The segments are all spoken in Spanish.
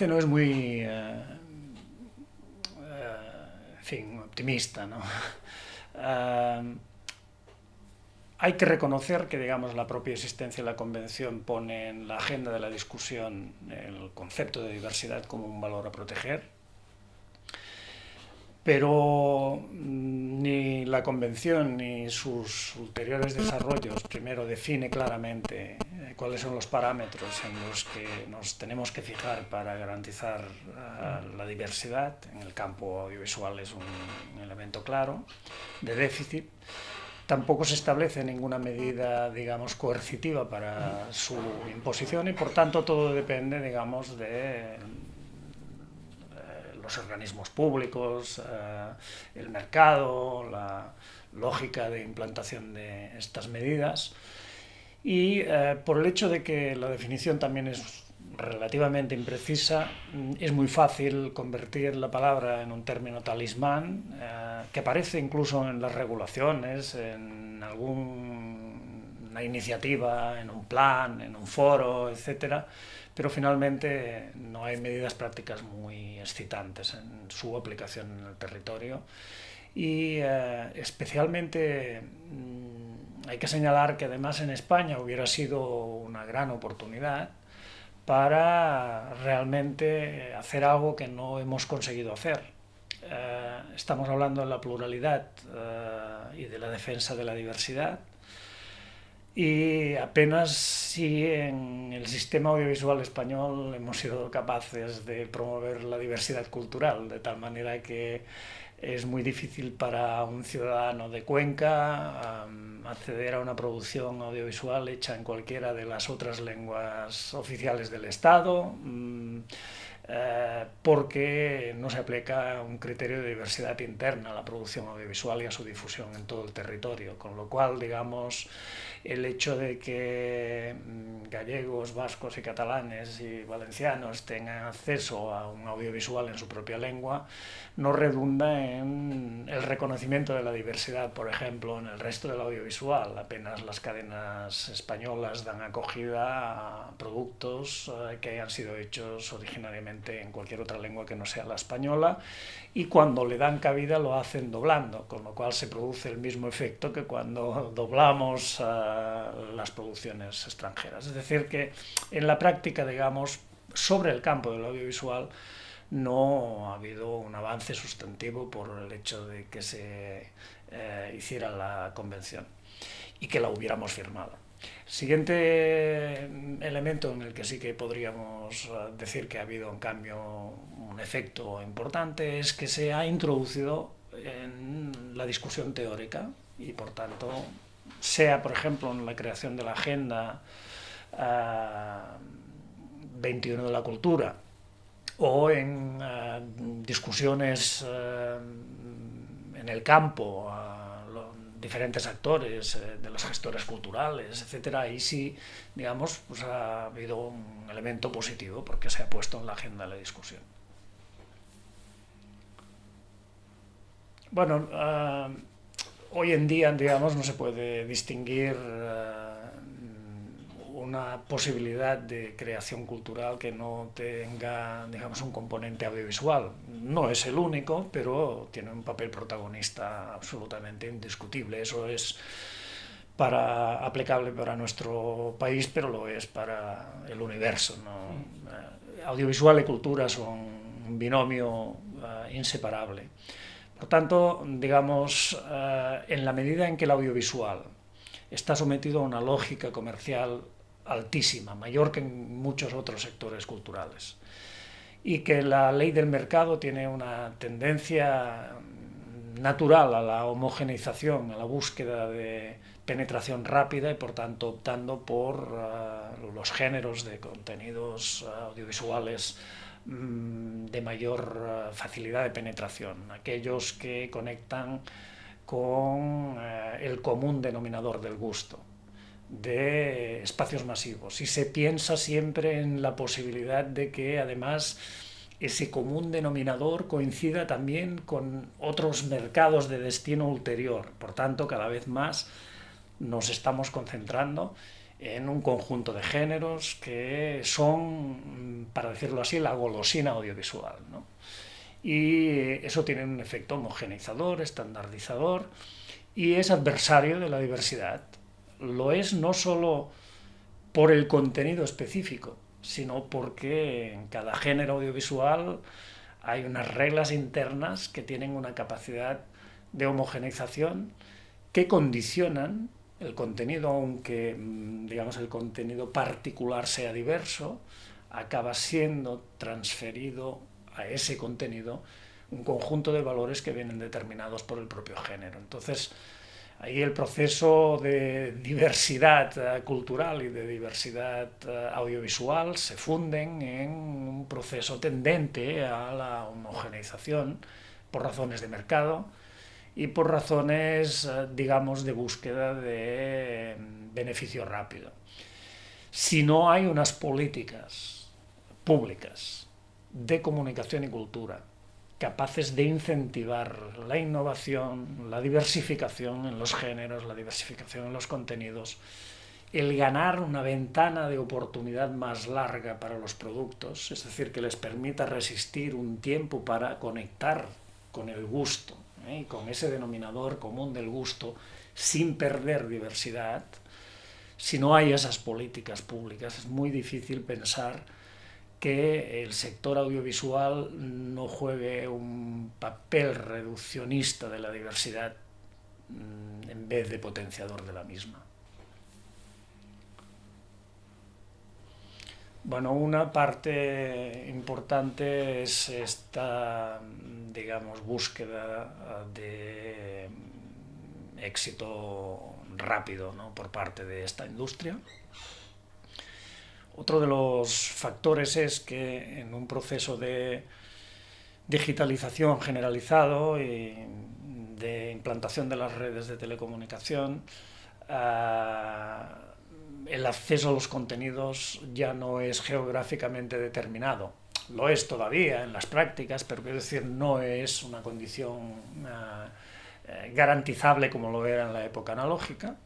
no es muy eh, en fin, optimista. hay que reconocer que digamos, la propia existencia de la Convención pone en la agenda de la discusión el concepto de diversidad como un valor a proteger, pero mm, ni la Convención ni sus ulteriores desarrollos primero define claramente eh, cuáles son los parámetros en los que nos tenemos que fijar para garantizar uh, la diversidad. En el campo audiovisual es un, elemento claro de déficit. Tampoco se establece ninguna medida, digamos, coercitiva para su imposición y, por tanto, todo depende, digamos, de los organismos públicos, eh, el mercado, la lógica de implantación de estas medidas. Y eh, por el hecho de que la definición también es relativamente imprecisa, mm, es muy fácil convertir la palabra en un término talismán eh, que aparece incluso en las regulaciones, en alguna iniciativa, en un plan, en un foro, etcétera, pero finalmente no hay medidas prácticas muy excitantes en su aplicación en el territorio. Y eh, especialmente mmm, hay que señalar que además en España hubiera sido una gran oportunidad para realmente hacer algo que no hemos conseguido hacer. Eh, estamos hablando de la pluralidad eh, y de la defensa de la diversidad, y apenas si en el sistema audiovisual español hemos sido capaces de promover la diversidad cultural, de tal manera que es muy difícil para un ciudadano de Cuenca acceder a una producción audiovisual hecha en cualquiera de las otras lenguas oficiales del Estado, um, eh, porque no se aplica un criterio de diversidad interna a la producción audiovisual y a su difusión en todo el territorio, con lo cual, digamos, el hecho de que mm, gallegos, vascos y catalanes y valencianos tengan acceso a un audiovisual en su propia lengua no redunda en el reconocimiento de la diversidad, por ejemplo, en el resto del audiovisual. Apenas las cadenas españolas dan acogida a productos eh, que hayan sido hechos originariamente en cualquier otra lengua que no sea la española y cuando le dan cabida lo hacen doblando, con lo cual se produce el mismo efecto que cuando doblamos las producciones extranjeras. Es decir, que en la práctica, digamos, sobre el campo del audiovisual no ha habido un avance sustantivo por el hecho de que se eh, hiciera la convención y que la hubiéramos firmado. Siguiente elemento en el que sí que podríamos uh, decir que ha habido un cambio, un efecto importante, es que se ha introducido en la discusión teórica y por tanto, sea por ejemplo en la creación de la Agenda uh, 21 de la Cultura o en uh, discusiones uh, en el campo, diferentes actores, eh, de los gestores culturales, etcétera, ahí sí, digamos, pues ha habido un elemento positivo porque se ha puesto en la agenda de la discusión. Bueno, hoy en día, digamos, no se puede distinguir uh, una posibilidad de creación cultural que no tenga, digamos, un componente audiovisual. No es el único, pero tiene un papel protagonista absolutamente indiscutible. Eso es para, aplicable para nuestro país, pero lo es para el universo. ¿no? Eh, audiovisual y cultura son un binomio uh, inseparable. Por tanto, digamos, uh, en la medida en que el audiovisual está sometido a una lógica comercial altísima, mayor que en muchos otros sectores culturales. Y que la ley del mercado tiene una tendencia natural a la homogeneización, a la búsqueda de penetración rápida y por tanto optando por uh, los géneros de contenidos audiovisuales de mayor uh, facilidad de penetración, aquellos que conectan con el común denominador del gusto de espacios masivos y se piensa siempre en la posibilidad de que además ese común denominador coincida también con otros mercados de destino ulterior. Por tanto, cada vez más nos estamos concentrando en un conjunto de géneros que son, para decirlo así, la golosina audiovisual. Y eso tiene un efecto homogeneizador, estandardizador, y es adversario de la diversidad. Lo es no solo por el contenido específico, sino porque en cada género audiovisual hay unas reglas internas que tienen una capacidad de homogeneización que condicionan el contenido, aunque mm, digamos el contenido particular sea diverso, acaba siendo transferido a ese contenido un conjunto de valores que vienen determinados por el propio género. Entonces, ahí el proceso de diversidad eh, cultural y de diversidad eh, audiovisual se funden en un proceso tendente a la homogeneización por razones de mercado, y por razones, eh, digamos, de búsqueda de mm, beneficio rápido. Si no hay unas políticas públicas de comunicación y cultura capaces de incentivar la innovación, la diversificación en los géneros, la diversificación en los contenidos, el ganar una ventana de oportunidad más larga para los productos, es decir, que les permita resistir un tiempo para conectar con el gusto, ¿eh? con ese denominador común del gusto, sin perder diversidad, si no hay esas políticas públicas, es muy difícil pensar que el sector audiovisual no juegue un papel reduccionista de la diversidad mm, en vez de potenciador de la misma. Bueno, una parte importante es esta, digamos, búsqueda de éxito rápido por parte de esta industria. Otro de los factores es que en un proceso de digitalización generalizado y de implantación de las redes de telecomunicación, ah, el acceso a los contenidos ya no es geográficamente determinado. Lo es todavía en las prácticas, pero quiero decir, no es una condición eh, garantizable como lo era en la época analógica.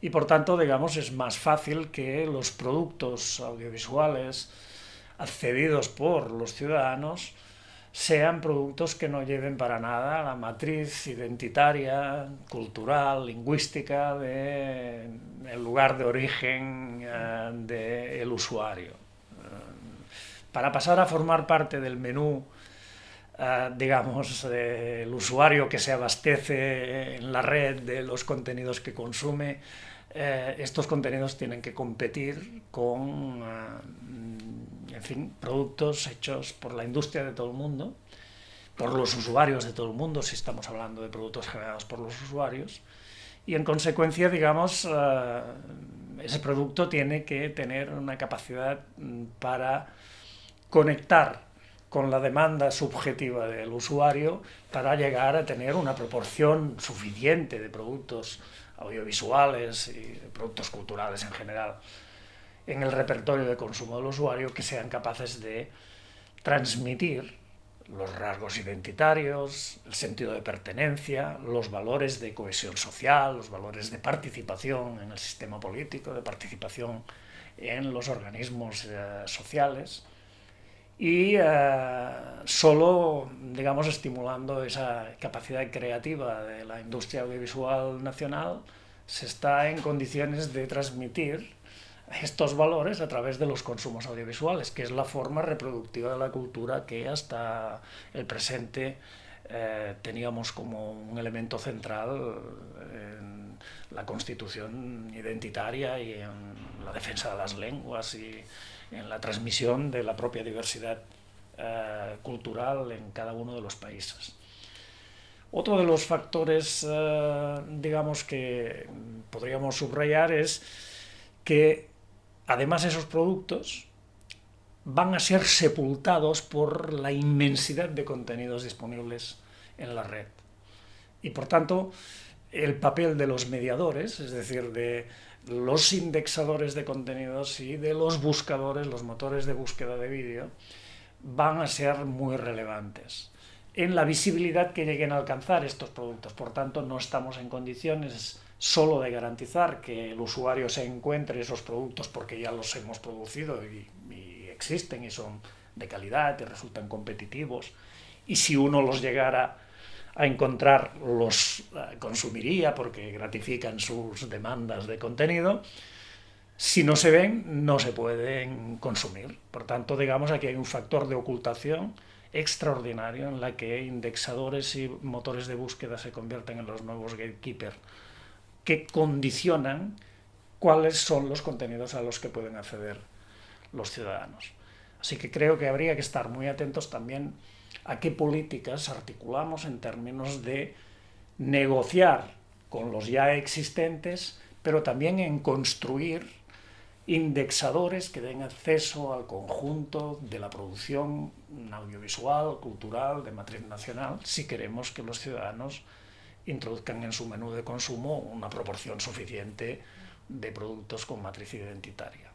Y por tanto, digamos, es más fácil que los productos audiovisuales accedidos por los ciudadanos sean productos que no lleven para nada la matriz identitaria, cultural, lingüística del lugar de origen eh, del usuario. Eh, para pasar a formar parte del menú, eh, digamos, del usuario que se abastece en la red de los contenidos que consume, estos contenidos tienen que competir con en fin, productos hechos por la industria de todo el mundo, por los usuarios de todo el mundo, si estamos hablando de productos generados por los usuarios, y en consecuencia, digamos, eh, ese producto tiene que tener una capacidad mm, para conectar con la demanda subjetiva del usuario para llegar a tener una proporción suficiente de productos audiovisuales y productos culturales en general en el repertorio de consumo del usuario que sean capaces de transmitir los rasgos identitarios, el sentido de pertenencia, los valores de cohesión social, los valores de participación en el sistema político, de participación en los organismos eh, sociales y eh, solo, digamos, estimulando esa capacidad creativa de la industria audiovisual nacional se está en condiciones de transmitir estos valores a través de los consumos audiovisuales, que es la forma reproductiva de la cultura que hasta el presente eh, teníamos como un elemento central en la constitución identitaria y en la defensa de las lenguas y en la transmisión de la propia diversidad eh, cultural en cada uno de los países. Otro de los factores, eh, digamos, que podríamos subrayar es que Además, esos productos van a ser sepultados por la inmensidad de contenidos disponibles en la red. Y por tanto, el papel de los mediadores, es decir, de los indexadores de contenidos y de los buscadores, los motores de búsqueda de vídeo, van a ser muy relevantes en la visibilidad que lleguen a alcanzar estos productos. Por tanto, no estamos en condiciones solo de garantizar que el usuario se encuentre esos productos porque ya los hemos producido y, existen y son de calidad y resultan competitivos, y si uno los llegara a encontrar, los eh, consumiría porque gratifican sus demandas de contenido, si no se ven, no se pueden consumir. Por tanto, digamos, aquí hay un factor de ocultación extraordinario en la que indexadores y motores de búsqueda se convierten en los nuevos gatekeepers que condicionan cuáles son los contenidos a los que pueden acceder los ciudadanos. Así que creo que habría que estar muy atentos también a qué políticas articulamos en términos de negociar con los ya existentes, pero también en construir indexadores que den acceso al conjunto de la producción audiovisual, cultural, de matriz nacional, si queremos que los ciudadanos introduzcan en su menú de consumo una proporción suficiente de productos con matriz identitaria.